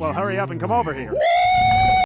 Well, hurry up and come over here.